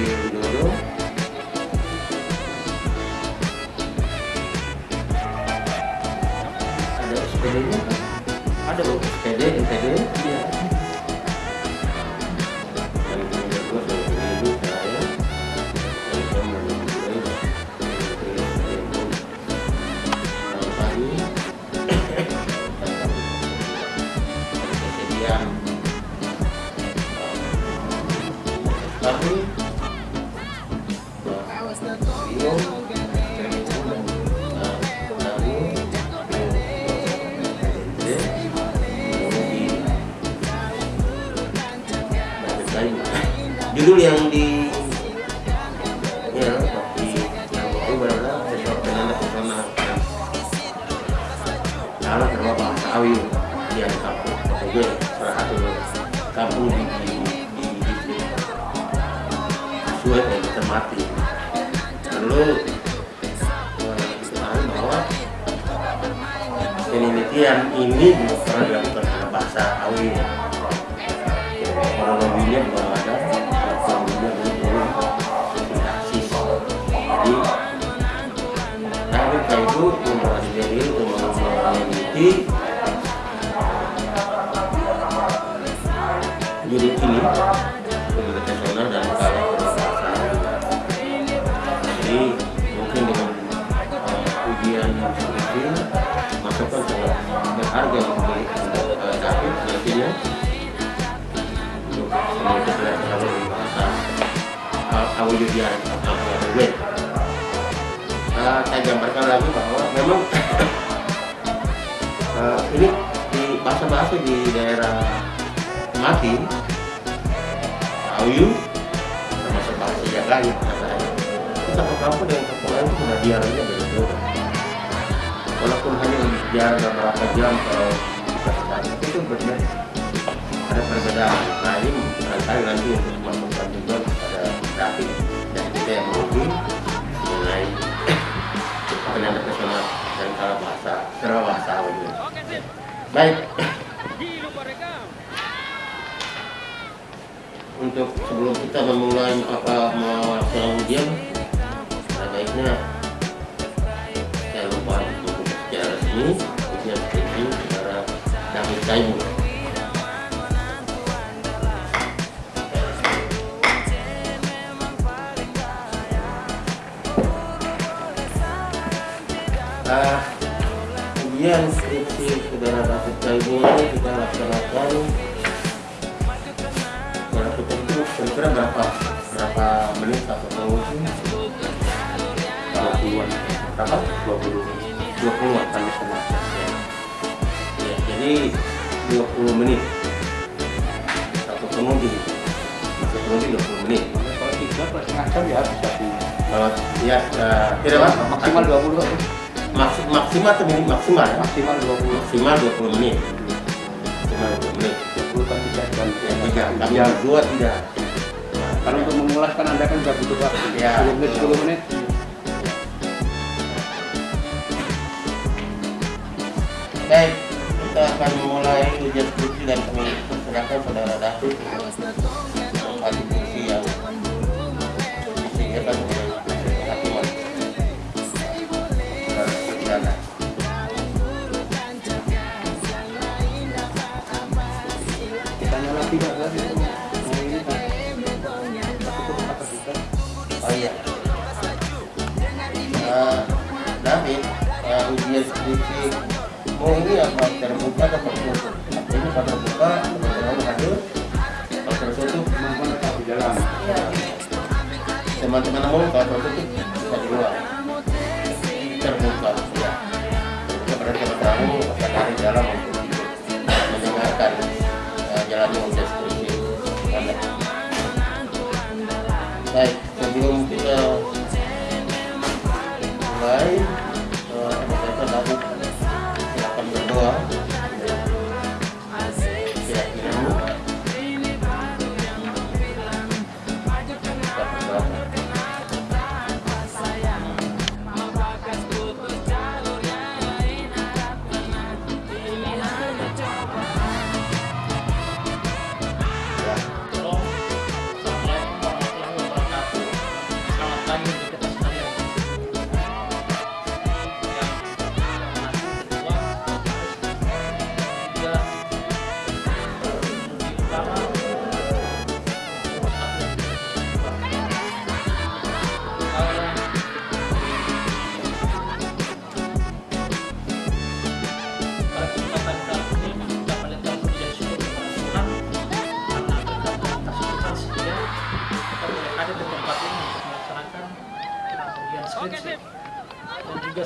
lalu didorong ada SPD diketahui bahwa penelitian ini belum pernah dilakukan pada bahasa awi kronologinya belum ada kronologinya belum belum sintaksis jadi kayak itu mempelajari untuk meneliti uh, ujian seperti ini masukan sangat berharga untuk David nantinya untuk berbahasa Awujudian atau Wet. Uh, saya gambarkan lagi bahwa memang ini di bahasa-bahasa di daerah Mati Ayu termasuk bahasa yang lain katanya itu satu kampung dengan lain itu sudah dialognya berbeda walaupun hanya jarak beberapa jam kalau bisa sekali itu berbeda ada perbedaan nah ini barangkali nanti untuk memasukkan juga kepada David dan kita yang menguji mengenai penanda personal dan kalau bahasa secara bahasa Ayu baik. Untuk sebelum kita memulai apa melaksanakan ujian Taimu uh, ujian skripsi saudara David Taimu ini kita laksanakan. Kalau kita itu kira-kira berapa berapa menit atau dua puluhan berapa? Dua puluh 20 an sampai setengah. Ya. ya jadi 20 menit. Satu penguji satu penguji 20 menit. Kalau tiga setengah jam ya bisa di kalau ya uh, tidak mas maksimal dua puluh. Maksi, maksimal atau minim maksimal ya? maksimal dua puluh. Maksimal 20 menit. Maksimal 20 menit. Dua puluh kan tiga jam. Ya tiga. Kami ya berdua tidak karena untuk mengulas kan anda kan juga butuh waktu. Ya. sepuluh menit sepuluh menit. Baik, kita akan memulai ujian skripsi dan persilakan saudara David menempati kursi yang disediakan oleh. Saudara Suryana. kita nyala tidak kan Oh iya. Eh, David, eh, ujian skripsi mau ini apa terbuka atau tertutup? Ini kalau terbuka, teman-teman hadir. Kalau tertutup, kemampuan tetap di dalam teman-teman umum kalau tertutup bisa di luar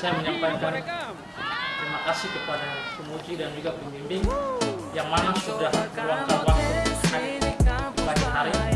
saya menyampaikan terima kasih kepada pemuji dan juga pembimbing yang mana sudah meluangkan waktu pagi hari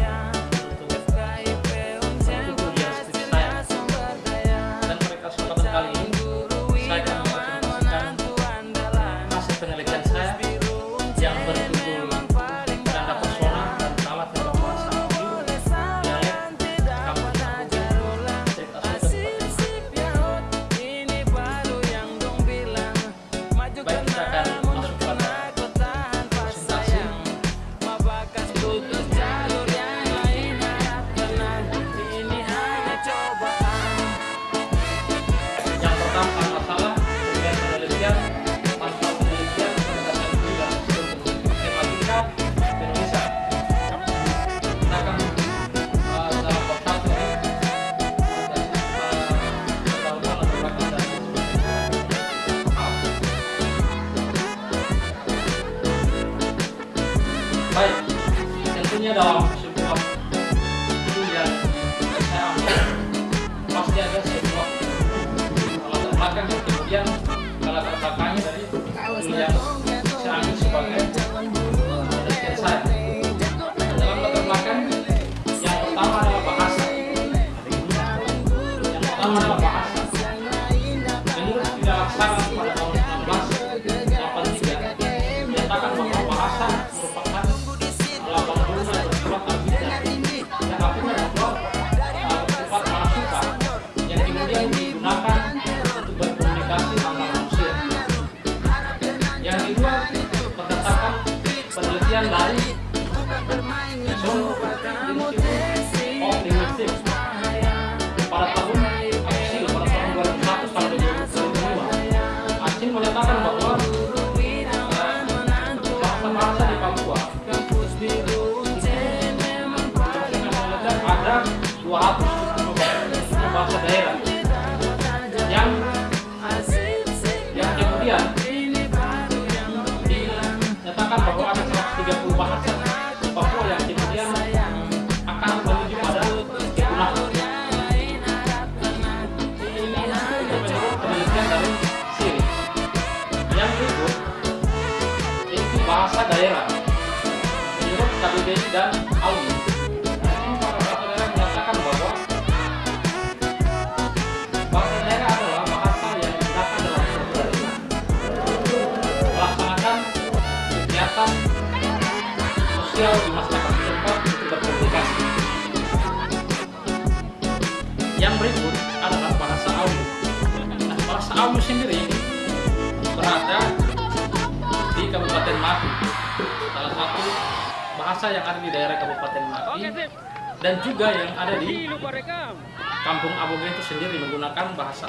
Aboge itu sendiri menggunakan bahasa.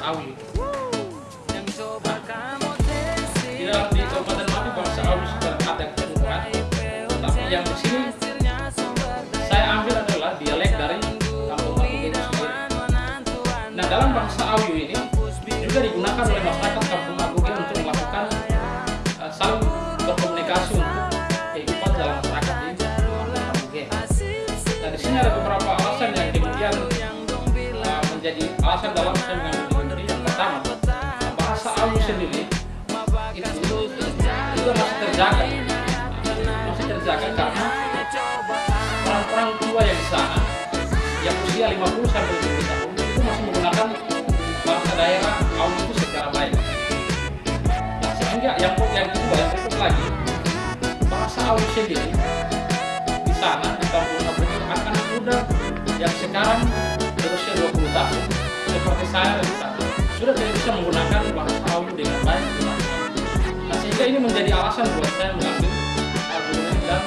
Di dalam di Kabupaten Mati bahasa audio sudah ada keseluruhan, tapi yang di sini saya ambil adalah dialek dari Kampung Aboge itu sendiri. Nah dalam bahasa audio ini juga digunakan oleh masyarakat Kampung Aboge untuk melakukan uh, saling berkomunikasi untuk kehidupan dalam masyarakat di Kampung Aboge. Nah di sini ada usia 50 sampai 70 tahun itu masih menggunakan bahasa daerah audio itu secara baik. Nah, sehingga yang yang kedua yang berikut lagi bahasa audio sendiri di sana di kampung itu akan muda yang sekarang berusia 20 tahun seperti saya dan sana sudah tidak bisa menggunakan bahasa audio dengan baik. Nah, sehingga ini menjadi alasan buat saya mengambil argumen dan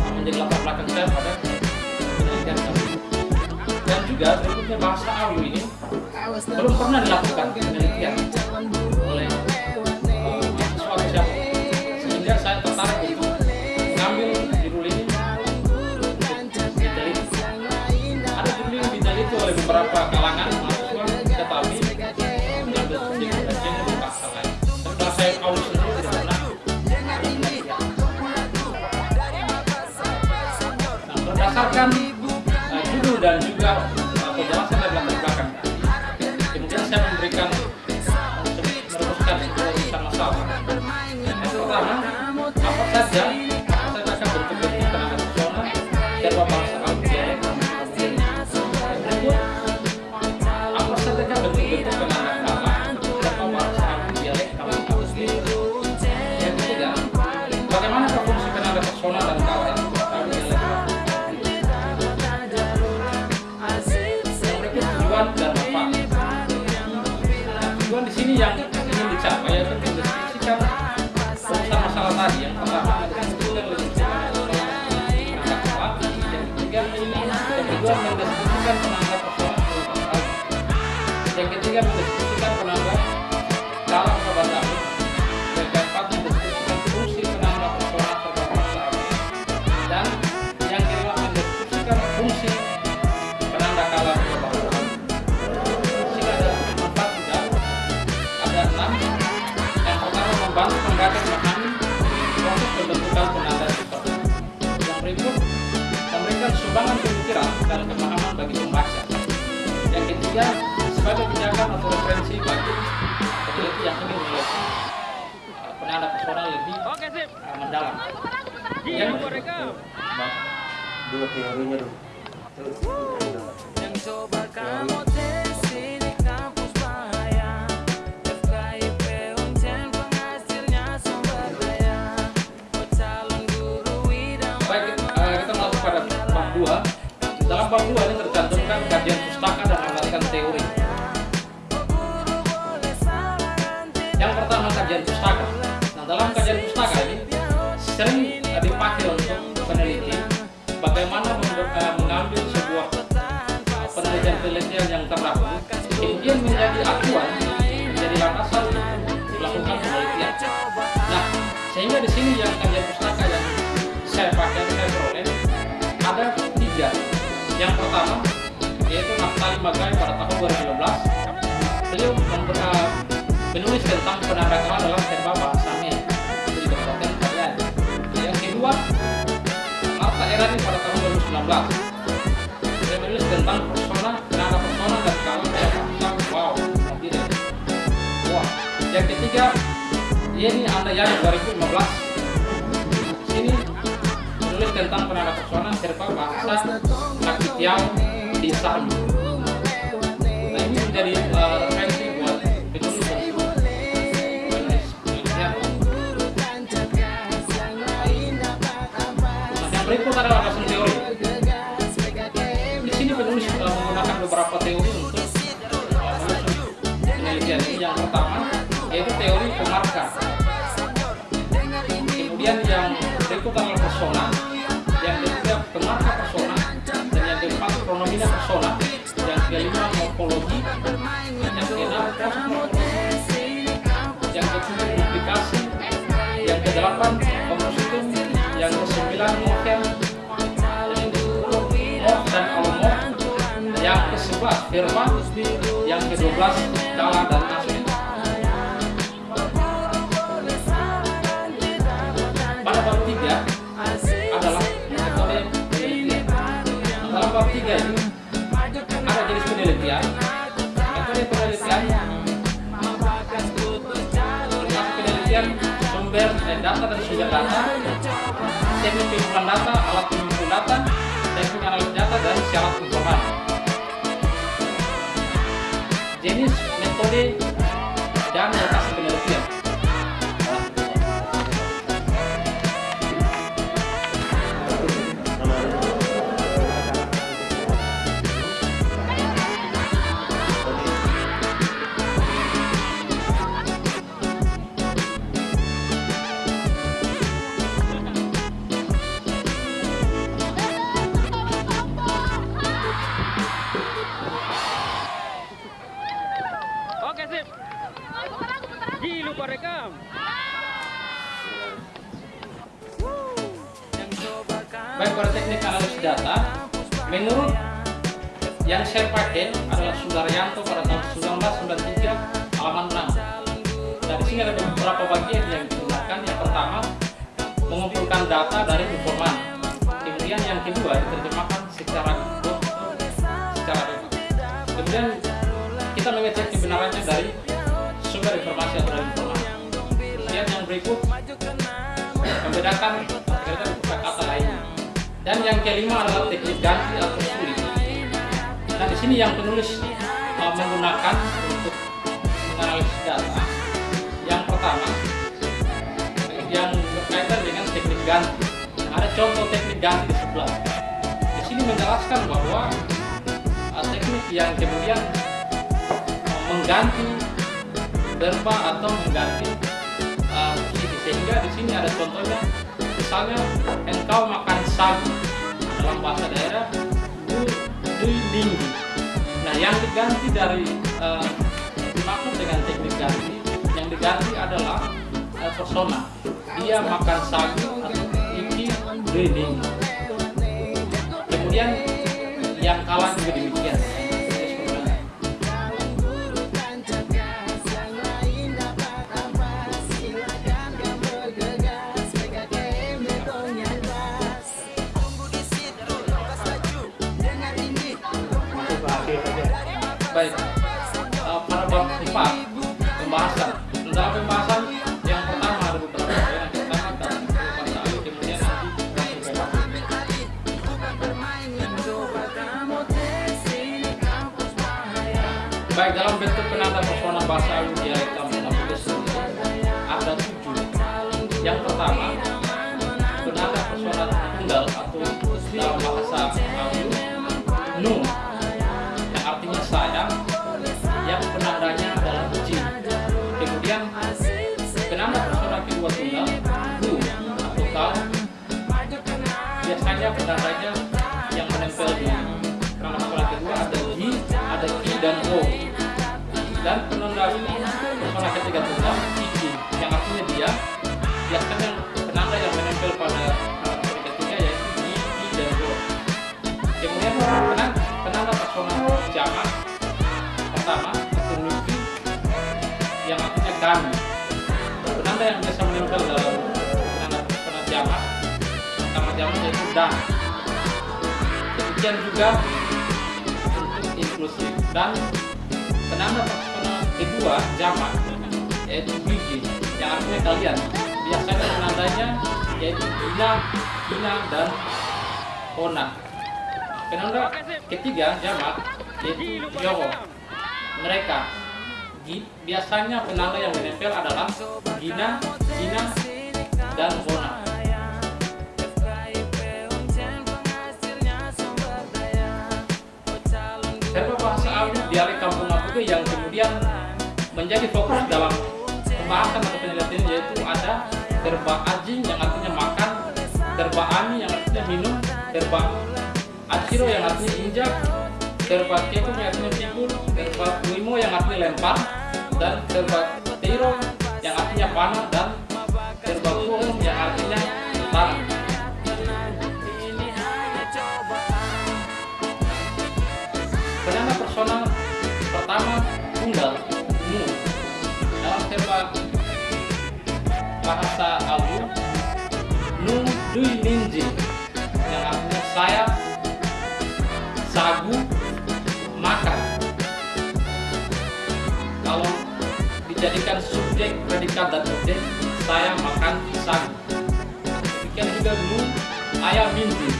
uh, menjadi latar belakang saya pada juga berikutnya bahasa audio ini belum pernah dilakukan penelitian oleh uh, mahasiswa siapa. Sehingga saya tertarik untuk mengambil judul ini untuk diteliti. Ada judul yang diteliti oleh beberapa kalangan yang ketiga mendeskripsikan penanganan dalam kebangsaan yang keempat mendeskripsikan fungsi penanganan persoalan kebangsaan dan yang kelima mendeskripsikan fungsi penanda kala kebangsaan sehingga ada manfaat juga ada enam yang pertama membantu pendapat memahami proses pembentukan penanda sifat yang berikut memberikan sumbangan pemikiran dan pemahaman bagi pembaca. Yang ketiga referensi bagi peneliti yang ingin melihat uh, penanda pesona lebih uh, mendalam. Yang dua teorinya dong Terus, tentang penanda kala dalam serba bahasanya. Itu di Kabupaten kalian. Yang kedua Marta Erani pada tahun 2019. Dia menulis tentang persona, penanda persona dan kala dalam bahasa. Wow, tidak. Wah, yang ketiga ini anda yang 2015 sini menulis tentang penanda persona serba bahasa Nakitiau di Sami nah ini menjadi uh, yaitu teori pemarka. Kemudian yang berikut adalah persona yang ketiga pemarka persona dan yang keempat kronomina persona yang kelima morfologi yang keenam kosmologi yang ketujuh implikasi yang kedelapan kompositum yang kesembilan dan yang kesepuluh dan alomorf yang kesebelas firma yang kedua belas kala dan aspek Ini ada jenis penelitian, metode penelitian, tentang penelitian sumber dan data dan sumber data, teknik pengumpulan data, alat pengumpulan data, teknik analisis data dan syarat informasi. Jenis metode Baik pada teknik analisis data, menurut yang saya pakai adalah Sudaryanto pada tahun 1993 halaman 6. Dari sini ada beberapa bagian yang digunakan. Yang pertama, mengumpulkan data dari informan. Kemudian yang kedua diterjemahkan secara secara bebas. Kemudian kita mengecek kebenarannya dari sumber informasi atau dari informasi. Kemudian yang berikut membedakan Dan yang kelima adalah teknik ganti atau sulit. Nah di sini yang penulis uh, menggunakan untuk menganalisis data. Yang pertama yang berkaitan dengan teknik ganti. Nah, ada contoh teknik ganti di sebelah. Di sini menjelaskan bahwa uh, teknik yang kemudian uh, mengganti verba atau mengganti uh, sehingga di sini ada contohnya misalnya engkau makan sagu dalam bahasa daerah du du tinggi. Nah yang diganti dari uh, dengan teknik ganti yang diganti adalah uh, persona. Dia makan sagu atau iki du tinggi kemudian yang kalah juga demikian bab 4 pembahasan dalam dan demikian juga untuk inklusif dan penanda persona kedua jamak yaitu biji yang artinya kalian biasanya penandanya yaitu ina ina dan ona Penanda ketiga jamak yaitu Yoho. Mereka biasanya penanda yang menempel adalah Gina, Gina, dan Bona. Menjadi fokus dalam pembahasan atau penelitian yaitu ada terba ajing yang artinya makan, terba ani yang artinya minum, terba Aciro yang artinya injak, terba kepo yang artinya pikul, terba limo yang artinya lempar, dan terba tiro yang artinya panah dan terba yang artinya subjek predikat dan objek saya makan sagu demikian juga nu ayam minti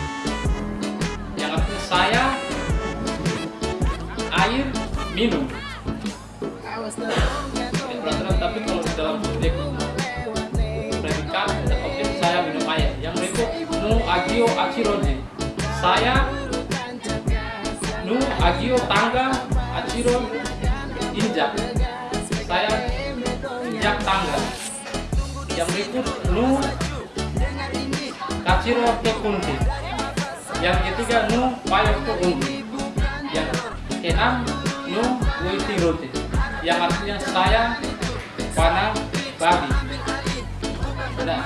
yang artinya saya air minum. Tidak peraturan tapi kalau di dalam subjek predikat dan objek saya minum air. Yang berikut nu agio aciroji. Saya nu agio tangga aciro injak. Saya yang berikut nu kaciro ke kunti. Yang ketiga nu payo ke umbi yang keenam nu witi roti. Yang artinya saya panah babi nah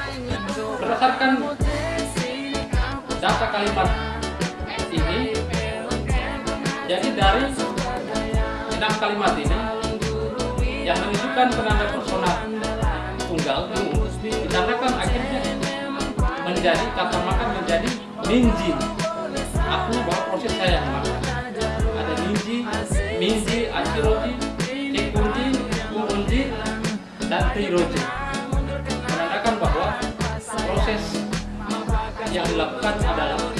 berdasarkan data kalimat ini jadi dari enam kalimat ini yang menunjukkan penanda personal tunggal nu menjadi kata makan menjadi ninji aku bahwa proses saya makan ada ninji minji asiroji tikunji kurunji dan tiroji menandakan bahwa proses yang dilakukan adalah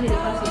这里的发现